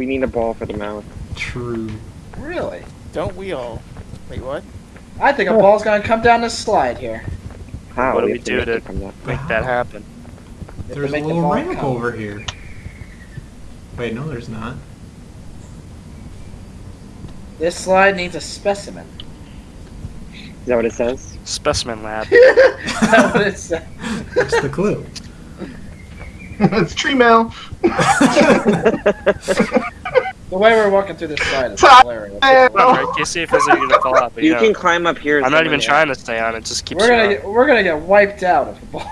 we need a ball for the mouth. True. Really? Don't we all? Wait, what? I think a ball's gonna come down this slide here. How? What do we have to do make to- it. Make that happen. We have to There's a make the little ramp come. over here. Wait, no, there's not. This slide needs a specimen. Is that what it says? Specimen lab. That's what it said. What's the clue? it's tree mail. The way we're walking through this slide is hilarious. Come on, right? Casey, it feels like you're gonna fall off. But, You you know, can climb up here. I'm not even trying to stay on it. Just keeps We're gonna get we're gonna get wiped out if the ball.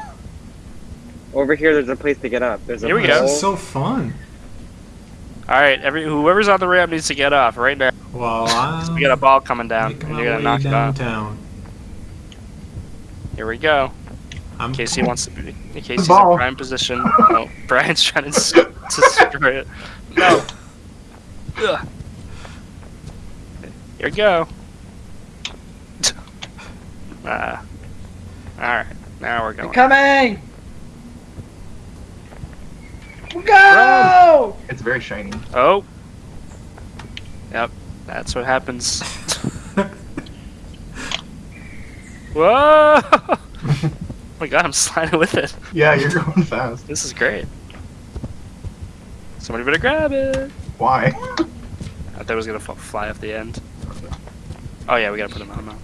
Over here, there's a place to get up. There's a Here we This go. is so fun. All right, every whoever's on the ramp needs to get off right now. Well, I'm We got a ball coming down, and you're gonna way knock it off. Here we go. I'm Casey wants to be. Casey's in ball. prime position. No, oh, Brian's trying to to destroy it. No. Ugh. Here we go. Ah. all right. Now we're They're going. coming. Go! It's very shiny. Oh. Yep. That's what happens. Whoa! oh my god, I'm sliding with it. Yeah, you're going fast. This is great. Somebody better grab it. Why? I thought it was gonna fly off the end. Oh yeah, we gotta put him on now.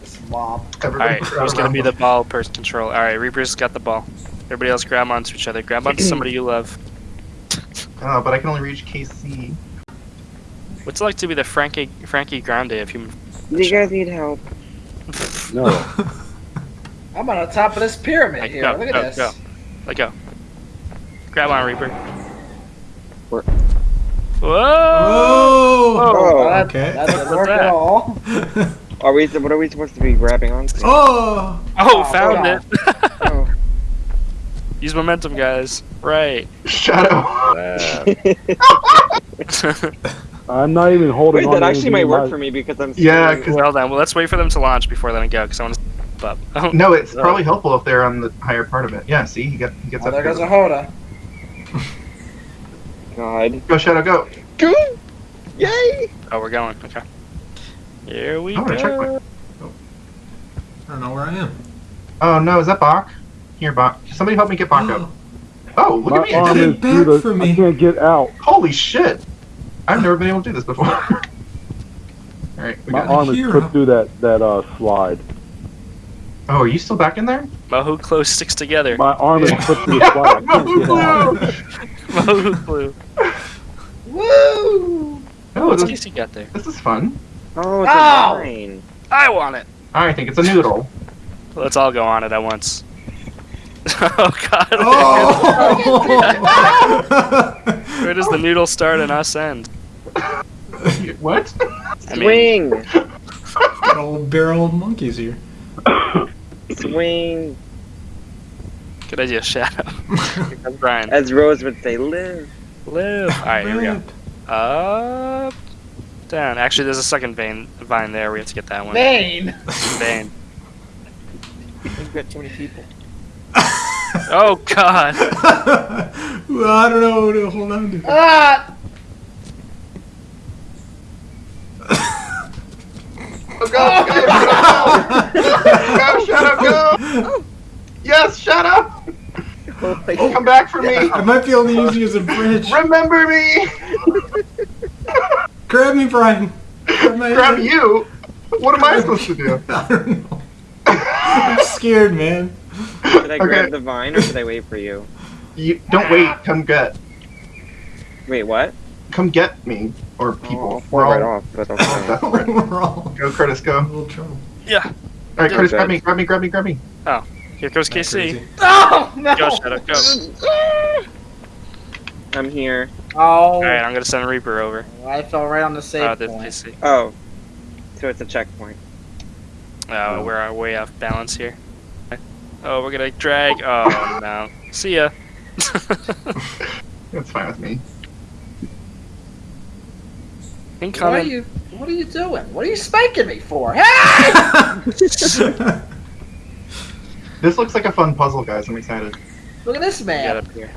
This mob. Alright, grab who's gonna be the ball person control? Alright, Reaper's got the ball. Everybody else grab onto each other. Grab onto somebody you love. Oh, but I can only reach KC. What's it like to be the Frankie Frankie Grande of human? Do you guys need help? No. I'm on the top of this pyramid Like, here. go, Look at go, this. go. Let go. Grab on, Reaper. Where- Whoa! Oh! Well, that, okay. that didn't What's work at that? all. Are we? What are we supposed to be grabbing onto? oh! Oh, Oh, found God. it! Oh. Use momentum, guys. Right. Shadow. I'm not even holding Wait, on. that actually might work my- for me because I'm. Yeah, 'cause- well done. Well, let's wait for them to launch before letting go, because I want to up. Oh, No, it's probably helpful if they're on the higher part of it. Yeah, see, he, get, he gets Oh, up there here. goes a Hoda. God. Go, Shadow, go. Go! Yay! oh, we're going. Okay. Here we I wanna check go. I don't know where I am. Oh no, is that Bach? Here, Bach. Somebody help me get Bach up. Oh, look My at me. arm I did is it. Back the. for I me. can't get out. Holy shit. I've never been able to do this before. Alright, we My got arm is hero. put through that that uh slide. Oh, are you still back in there? Mohu close sticks together. My arm is put through the slide. I can't get glue. Woo! Oh, What's this, Casey got there? this is fun. Oh, it's Ow! a oh! vine. I want it. I think it's a noodle. Let's all go on it at once. oh God! Oh! Where does the noodle start and us end? what? I mean, Swing! Got old barrel of monkeys here. Swing! good idea, Shadow. Here comes Brian. As Rose would say, live. Live. All right, here we go. Up, down. Actually, there's a second vein vine there. We have to get that one. Bane! Vein. We've got too many people. oh God! well, I don't know what to hold on to. Ah! Go, go, go, go! go, Shadow, go! Yes, Shadow! Oh. Holy Come back for me! I might be able to use you as a bridge. Remember me! Grab me, Brian. Grab, my Grab you? What am I supposed to do? I don't know. I'm scared, man. Should I grab Okay. the vine or should I wait for you? You don't wait. Come get. Wait, what? Come get me or Oh, people. I'll fall right off, but all okay. We're all Go, Curtis. in Go. a little trouble. Yeah. right, Curtis. Okay. Grab me. Grab me. Grab me. Grab me. Oh. Here goes Not KC. crazy. Oh, no! Go Shadow. Go. I'm here. Oh, All right, I'm gonna send Reaper over. I fell right on the save Oh, point. KC. Oh. So it's a checkpoint. Oh, we're uh, way off balance here. Oh, we're gonna drag. Oh no. See ya. That's fine with me. What are you? What are you doing? What are you spanking me for? Hey! This looks like a fun puzzle, guys. I'm excited. Look at this Get man. up here.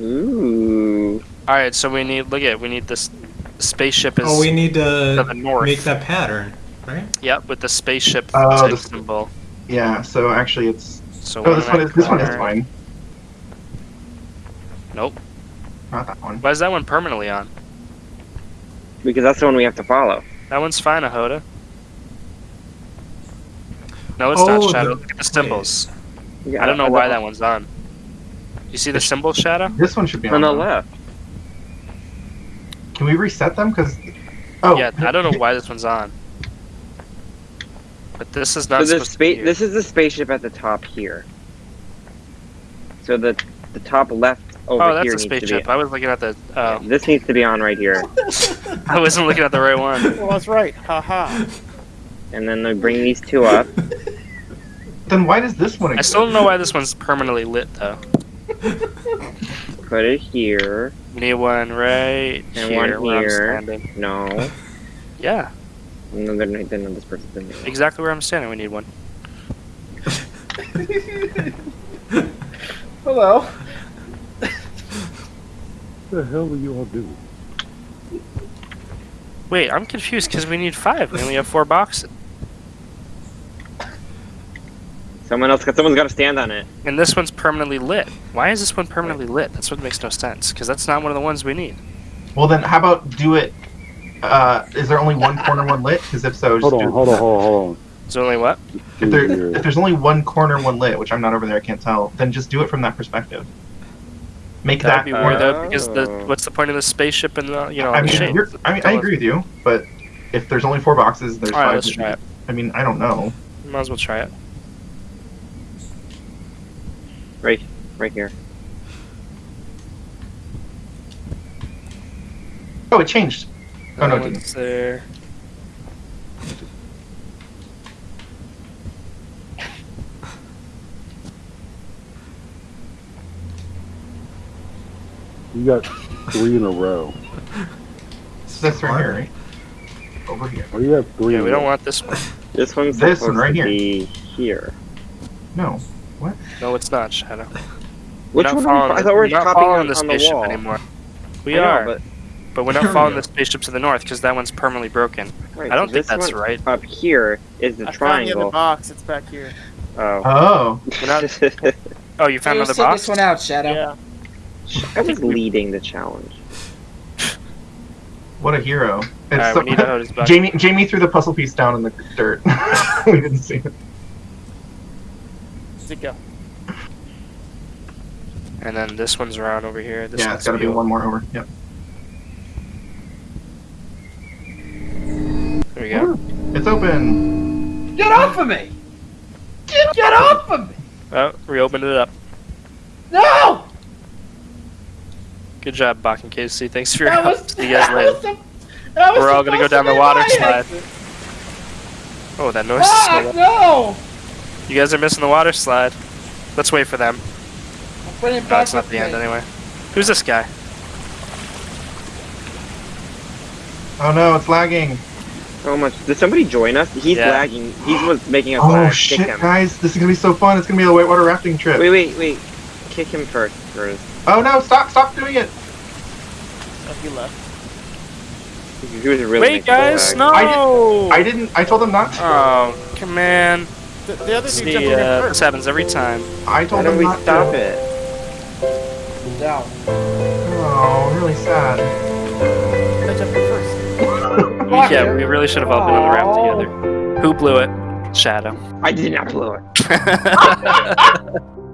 Ooh. All right, so we need look at we need this spaceship is Oh, we need to to the north. make that pattern, right? Yep, with the spaceship Oh, type the- symbol. Yeah. So actually, it's. So Oh, one this one that is. This one is fine. Nope. Not that one. Why is that one permanently on? Because that's the one we have to follow. That one's fine, Ahoda. No, it's Oh, not Shadow. Look at the symbols. Yeah, I don't know why that one's on. You see the symbol, Shadow? This one should be on. On the left. Can we reset them? Because. Oh. Yeah, I don't know why this one's on. But this is not So the supposed to space. be This is the spaceship at the top here. So the the top left over Oh, that's here a spaceship. I was looking at the. Oh, This needs to be on right here, I wasn't looking at the right one. Well, that's right. Haha. and then they bring these two up. Then why does this one I still don't know why this one's permanently lit though. Put it here. We need one right And here one where here. I'm standing. No. Yeah, No, they're not, then this person's in there. exactly where I'm standing. We need one. Hello. What the hell are you all doing? Wait, I'm confused because we need five. and We only have four boxes, Someone else. Someone's got to stand on it. and this one's permanently lit. Why is this one permanently lit? That's what makes no sense. Because that's not one of the ones we need. Well, then how about do it? Uh, is there only one corner one lit? Because if so, just Hold do- on, hold on, hold on, hold on. There's only what? if, there, if there's only one corner one lit, which I'm not over there, I can't tell, then just do it from that perspective. Make That that. would be weird though, because the what's the point of the spaceship and the you know I mean, shape? you're, I mean, I agree with you, but if there's only four boxes, there's All right, five. let's try it. I mean, I don't know. Might as well try it. Right, right here. Oh, it changed. Oh, no, it didn't. there. You got three in a row. This right here, right? Over here. Or you have three. Yeah, we don't row. want this one. This one's This supposed one right to here. be here. No. No, it's not Shadow. Which we're not one? Are we, following I the- thought we were we're not following the on the spaceship anymore. We know, are, but but we're not following the spaceship to the north because that one's permanently broken. right, I don't think that's right. Up here is the I found the box. It's back here. Oh. Oh. We're not. Oh, you found you another sit box. this one out, Shadow. Yeah. I was leading the challenge. What a hero. It's Alright, so- we need to hold his back. Jamie, Jamie threw the puzzle piece down in the dirt. we didn't see it. Where's it go? And then this one's around over here. This yeah, it's got to be wheel. one more over. Yep. There we go. It's open. Get off of me! Get, get off of me! Oh, reopened it up. No! Good job, Bach and Casey. Thanks for your That help. was, See you guys later. was the- that was We're all gonna go down to the water my slide. Oh, that noise is so no! You guys are missing the water slide. Let's wait for them. I'm putting it No, back it's not with the end anyway. Who's this guy? Oh no, it's lagging. So much. Did somebody join us? He's Yeah. lagging. He was making us Oh lag. shit, Kick him. guys. This is going to be so fun. It's going to be a whitewater rafting trip. Wait, wait, wait. Kick him first. first. Oh no, stop, stop doing it. Oh, he left. He was really Wait, guys, lag. no! I didn't, I told them not to. Oh, come on. The, the other dude See, jumped uh, this happens every time. I told him not them we not stop to. it? Down. Oh, really sad. I jumped first. Yeah, we really should have all been on the raft together. Who blew it? Shadow. I did not blow it.